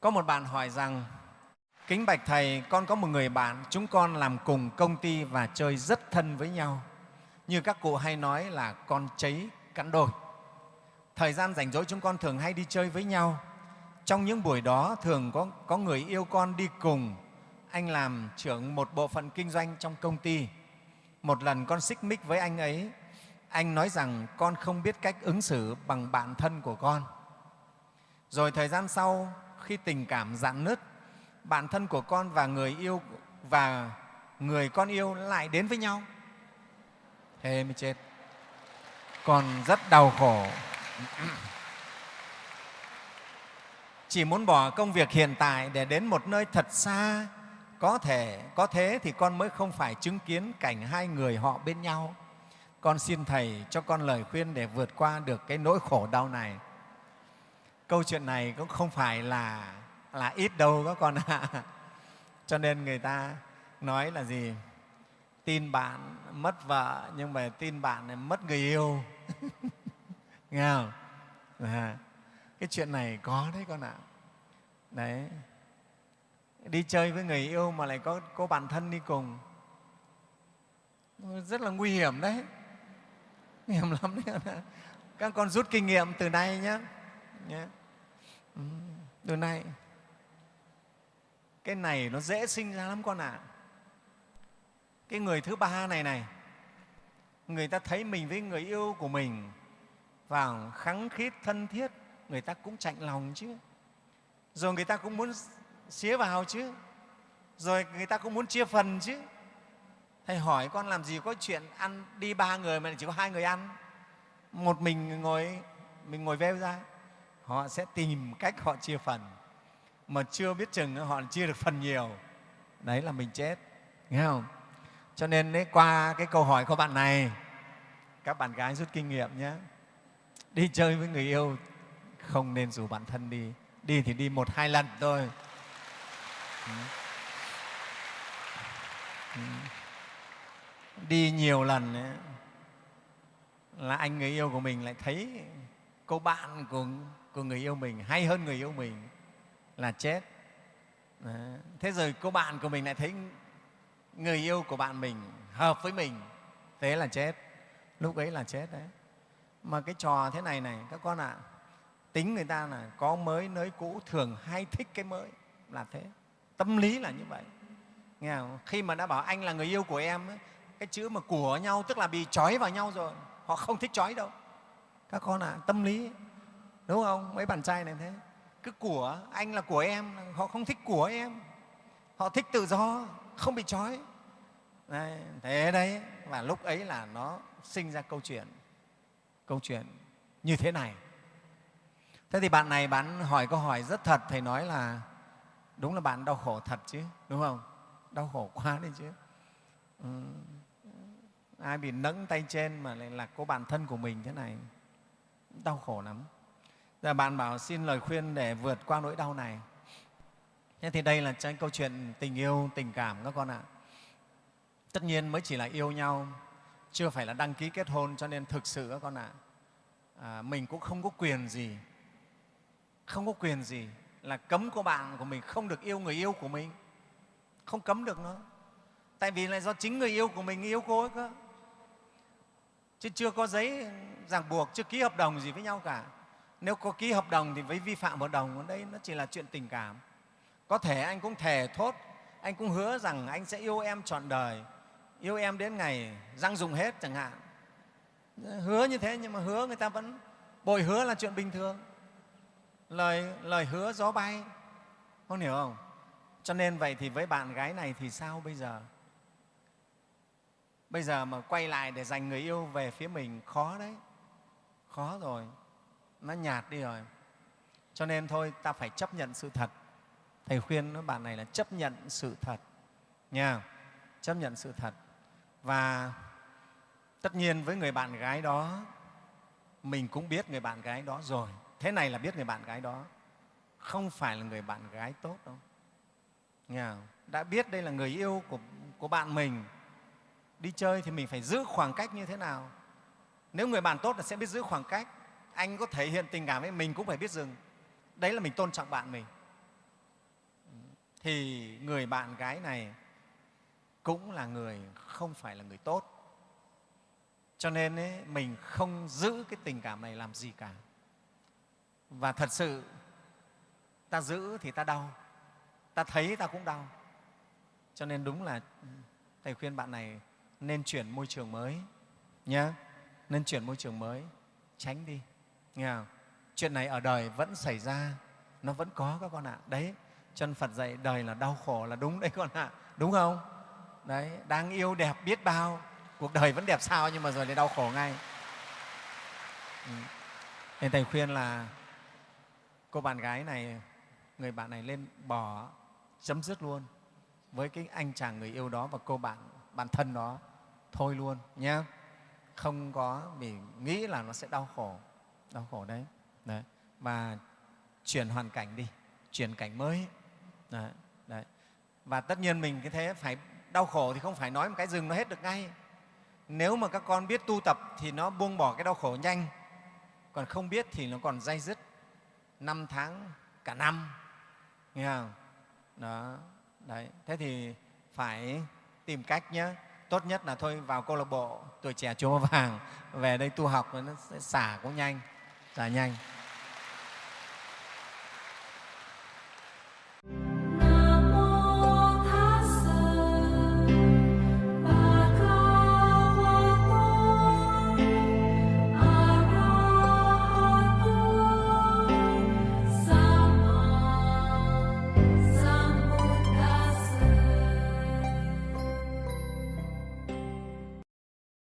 Có một bạn hỏi rằng, Kính Bạch Thầy, con có một người bạn, chúng con làm cùng công ty và chơi rất thân với nhau. Như các cụ hay nói là con cháy cắn đôi. Thời gian rảnh rỗi chúng con thường hay đi chơi với nhau. Trong những buổi đó thường có, có người yêu con đi cùng. Anh làm trưởng một bộ phận kinh doanh trong công ty. Một lần con xích mích với anh ấy, anh nói rằng con không biết cách ứng xử bằng bạn thân của con. Rồi thời gian sau, khi tình cảm dạn nứt, bạn thân của con và người yêu và người con yêu lại đến với nhau. Thế mới chết. còn rất đau khổ. Chỉ muốn bỏ công việc hiện tại để đến một nơi thật xa, có thể, có thế thì con mới không phải chứng kiến cảnh hai người họ bên nhau. Con xin Thầy cho con lời khuyên để vượt qua được cái nỗi khổ đau này. Câu chuyện này cũng không phải là là ít đâu các con ạ. Cho nên người ta nói là gì? Tin bạn mất vợ nhưng mà tin bạn mất người yêu. Nghe không? À, cái chuyện này có đấy con ạ. Đấy. Đi chơi với người yêu mà lại có có bạn thân đi cùng. Rất là nguy hiểm đấy. Nguy hiểm lắm đấy. Các con rút kinh nghiệm từ nay nhé. nhé. Từ nay, cái này nó dễ sinh ra lắm con ạ. À. cái người thứ ba này này, người ta thấy mình với người yêu của mình vào khắng khít, thân thiết, người ta cũng chạnh lòng chứ. Rồi người ta cũng muốn xía vào chứ. Rồi người ta cũng muốn chia phần chứ. Thầy hỏi con làm gì có chuyện ăn đi ba người mà chỉ có hai người ăn? Một mình ngồi mình ngồi veo ra họ sẽ tìm cách họ chia phần. Mà chưa biết chừng họ chia được phần nhiều. Đấy là mình chết. Nghe không? Cho nên đấy, qua cái câu hỏi của bạn này các bạn gái rút kinh nghiệm nhé. Đi chơi với người yêu không nên rủ bạn thân đi. Đi thì đi một hai lần thôi. Ừ. Ừ. đi nhiều lần ấy, là anh người yêu của mình lại thấy cô bạn của, của người yêu mình hay hơn người yêu mình là chết. Đấy. thế rồi cô bạn của mình lại thấy người yêu của bạn mình hợp với mình thế là chết. Lúc ấy là chết đấy. Mà cái trò thế này này các con ạ à, tính người ta là có mới nới cũ thường hay thích cái mới là thế. Tâm lý là như vậy. Nghe không? khi mà đã bảo anh là người yêu của em ấy, cái chữ mà của nhau tức là bị trói vào nhau rồi họ không thích trói đâu. Các con ạ à, tâm lý đúng không? Mấy bạn trai này thế. Cứ của anh là của em họ không thích của em. Họ thích tự do không bị trói. Đấy, thế đấy. Và lúc ấy là nó sinh ra câu chuyện. Câu chuyện như thế này. Thế thì bạn này bạn hỏi câu hỏi rất thật thầy nói là đúng là bạn đau khổ thật chứ đúng không? Đau khổ quá đấy chứ. Ừ. ai bị nẫng tay trên mà lại là cô bạn thân của mình thế này. Đau khổ lắm. Giờ bạn bảo xin lời khuyên để vượt qua nỗi đau này. Thế thì đây là cái câu chuyện tình yêu, tình cảm các con ạ. Tất nhiên mới chỉ là yêu nhau, chưa phải là đăng ký kết hôn cho nên thực sự các con ạ, à, mình cũng không có quyền gì, không có quyền gì là cấm cô bạn của mình không được yêu người yêu của mình, không cấm được nữa. Tại vì là do chính người yêu của mình yêu cô ấy cơ. Chứ chưa có giấy ràng buộc, chưa ký hợp đồng gì với nhau cả nếu có ký hợp đồng thì với vi phạm hợp đồng đấy đây nó chỉ là chuyện tình cảm. Có thể anh cũng thề thốt, anh cũng hứa rằng anh sẽ yêu em trọn đời, yêu em đến ngày răng dùng hết chẳng hạn. Hứa như thế nhưng mà hứa người ta vẫn, bồi hứa là chuyện bình thường. Lời lời hứa gió bay. Không hiểu không? Cho nên vậy thì với bạn gái này thì sao bây giờ? Bây giờ mà quay lại để giành người yêu về phía mình, khó đấy. Khó rồi nó nhạt đi rồi. Cho nên thôi ta phải chấp nhận sự thật. Thầy khuyên với bạn này là chấp nhận sự thật nha. Chấp nhận sự thật. Và tất nhiên với người bạn gái đó mình cũng biết người bạn gái đó rồi. Thế này là biết người bạn gái đó. Không phải là người bạn gái tốt đâu. Nha. Đã biết đây là người yêu của, của bạn mình. Đi chơi thì mình phải giữ khoảng cách như thế nào? Nếu người bạn tốt là sẽ biết giữ khoảng cách anh có thể hiện tình cảm với mình cũng phải biết dừng. Đấy là mình tôn trọng bạn mình. Thì người bạn gái này cũng là người không phải là người tốt. Cho nên ấy, mình không giữ cái tình cảm này làm gì cả. Và thật sự ta giữ thì ta đau. Ta thấy ta cũng đau. Cho nên đúng là thầy khuyên bạn này nên chuyển môi trường mới nhé nên chuyển môi trường mới tránh đi nghe không? chuyện này ở đời vẫn xảy ra. Nó vẫn có các con ạ. Đấy, chân phật dạy đời là đau khổ là đúng đấy con ạ. Đúng không? Đấy đang yêu, đẹp, biết bao. Cuộc đời vẫn đẹp sao nhưng mà rồi lại đau khổ ngay. Ừ. nên thầy khuyên là cô bạn gái này, người bạn này lên bỏ chấm dứt luôn với cái anh chàng người yêu đó và cô bạn bạn thân đó. Thôi luôn nhé không có vì nghĩ là nó sẽ đau khổ đau khổ đấy, đấy. và chuyển hoàn cảnh đi chuyển cảnh mới. Đấy. Đấy. và tất nhiên mình cái thế phải đau khổ thì không phải nói một cái rừng nó hết được ngay. Nếu mà các con biết tu tập thì nó buông bỏ cái đau khổ nhanh. Còn không biết thì nó còn dai dứt năm tháng cả năm. Nghe không? Đó đấy. Thế thì phải tìm cách nhé tốt nhất là thôi vào câu lạc bộ tuổi trẻ chùa vàng về đây tu học nó sẽ xả cũng nhanh là nhanh.